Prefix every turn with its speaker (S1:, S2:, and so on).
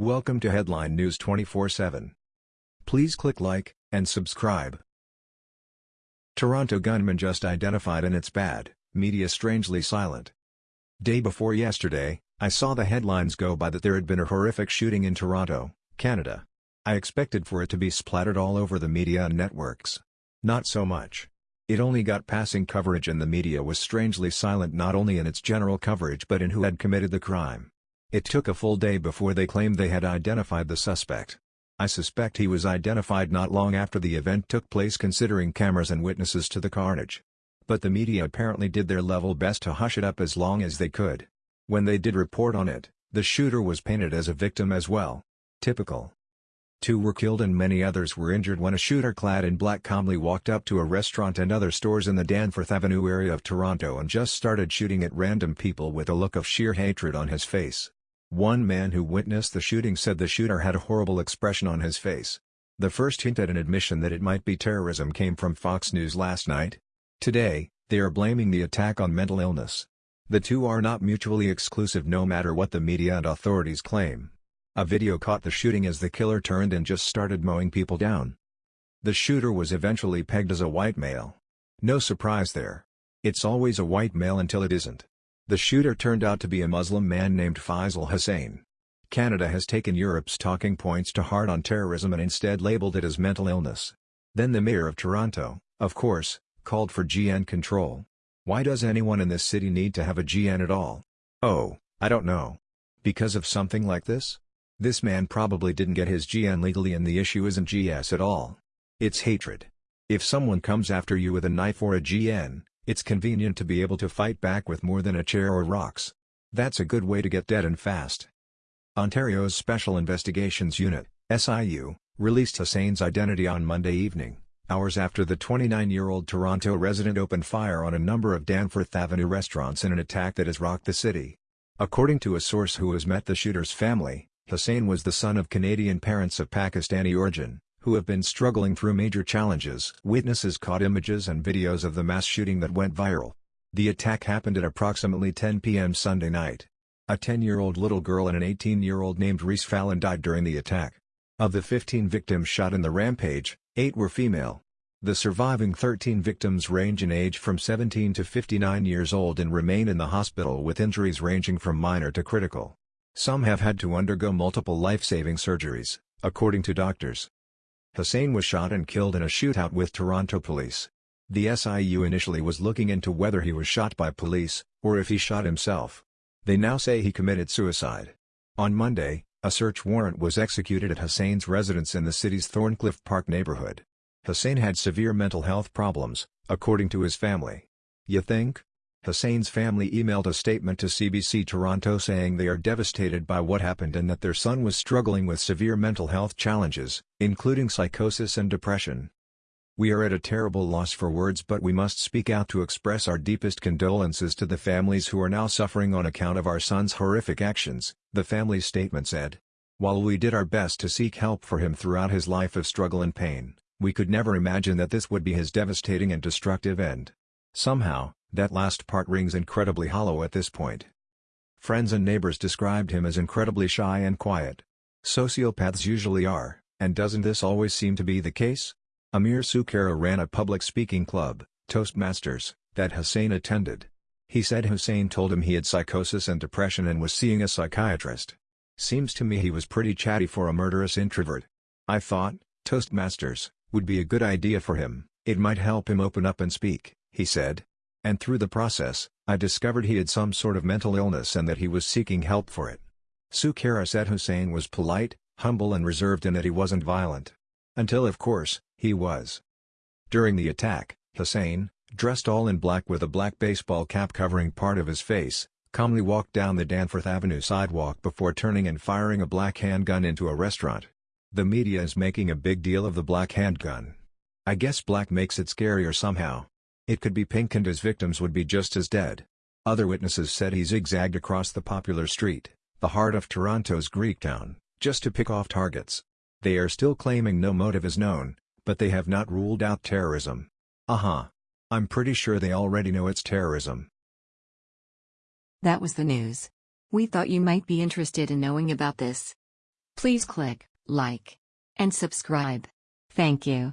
S1: Welcome to Headline News 24/7. Please click like and subscribe. Toronto gunman just identified and it's bad, media strangely silent. Day before yesterday, I saw the headlines go by that there had been a horrific shooting in Toronto, Canada. I expected for it to be splattered all over the media and networks. Not so much. It only got passing coverage and the media was strangely silent not only in its general coverage but in who had committed the crime. It took a full day before they claimed they had identified the suspect. I suspect he was identified not long after the event took place considering cameras and witnesses to the carnage. But the media apparently did their level best to hush it up as long as they could. When they did report on it, the shooter was painted as a victim as well. Typical. Two were killed and many others were injured when a shooter clad in black calmly walked up to a restaurant and other stores in the Danforth Avenue area of Toronto and just started shooting at random people with a look of sheer hatred on his face. One man who witnessed the shooting said the shooter had a horrible expression on his face. The first hint at an admission that it might be terrorism came from Fox News last night. Today, they are blaming the attack on mental illness. The two are not mutually exclusive no matter what the media and authorities claim. A video caught the shooting as the killer turned and just started mowing people down. The shooter was eventually pegged as a white male. No surprise there. It's always a white male until it isn't. The shooter turned out to be a Muslim man named Faisal Hussain. Canada has taken Europe's talking points to heart on terrorism and instead labeled it as mental illness. Then the mayor of Toronto, of course, called for GN control. Why does anyone in this city need to have a GN at all? Oh, I don't know. Because of something like this? This man probably didn't get his GN legally and the issue isn't GS at all. It's hatred. If someone comes after you with a knife or a GN, it's convenient to be able to fight back with more than a chair or rocks. That's a good way to get dead and fast. Ontario's Special Investigations Unit, SIU, released Hussain's identity on Monday evening, hours after the 29-year-old Toronto resident opened fire on a number of Danforth Avenue restaurants in an attack that has rocked the city. According to a source who has met the shooter's family, Hussain was the son of Canadian parents of Pakistani origin, who have been struggling through major challenges. Witnesses caught images and videos of the mass shooting that went viral. The attack happened at approximately 10 p.m. Sunday night. A 10-year-old little girl and an 18-year-old named Reese Fallon died during the attack. Of the 15 victims shot in the rampage, 8 were female. The surviving 13 victims range in age from 17 to 59 years old and remain in the hospital with injuries ranging from minor to critical. Some have had to undergo multiple life-saving surgeries, according to doctors. Hussain was shot and killed in a shootout with Toronto police. The SIU initially was looking into whether he was shot by police, or if he shot himself. They now say he committed suicide. On Monday, a search warrant was executed at Hussain's residence in the city's Thorncliffe Park neighborhood. Hussain had severe mental health problems, according to his family. You think? Hussain's family emailed a statement to CBC Toronto saying they are devastated by what happened and that their son was struggling with severe mental health challenges, including psychosis and depression. We are at a terrible loss for words but we must speak out to express our deepest condolences to the families who are now suffering on account of our son's horrific actions, the family's statement said. While we did our best to seek help for him throughout his life of struggle and pain, we could never imagine that this would be his devastating and destructive end. Somehow, that last part rings incredibly hollow at this point. Friends and neighbors described him as incredibly shy and quiet. Sociopaths usually are, and doesn't this always seem to be the case? Amir Sukera ran a public speaking club, Toastmasters, that Hussain attended. He said Hussain told him he had psychosis and depression and was seeing a psychiatrist. Seems to me he was pretty chatty for a murderous introvert. I thought, Toastmasters, would be a good idea for him, it might help him open up and speak, he said. And through the process, I discovered he had some sort of mental illness and that he was seeking help for it. Sukera said Hussain was polite, humble and reserved and that he wasn't violent. Until of course, he was. During the attack, Hussain, dressed all in black with a black baseball cap covering part of his face, calmly walked down the Danforth Avenue sidewalk before turning and firing a black handgun into a restaurant. The media is making a big deal of the black handgun. I guess black makes it scarier somehow. It could be pink and his victims would be just as dead. Other witnesses said he zigzagged across the popular street, the heart of Toronto's Greektown, just to pick off targets. They are still claiming no motive is known, but they have not ruled out terrorism. Uh-huh. I'm pretty sure they already know it's terrorism.
S2: That was the news. We thought you might be interested in knowing about this. Please click like and subscribe. Thank you.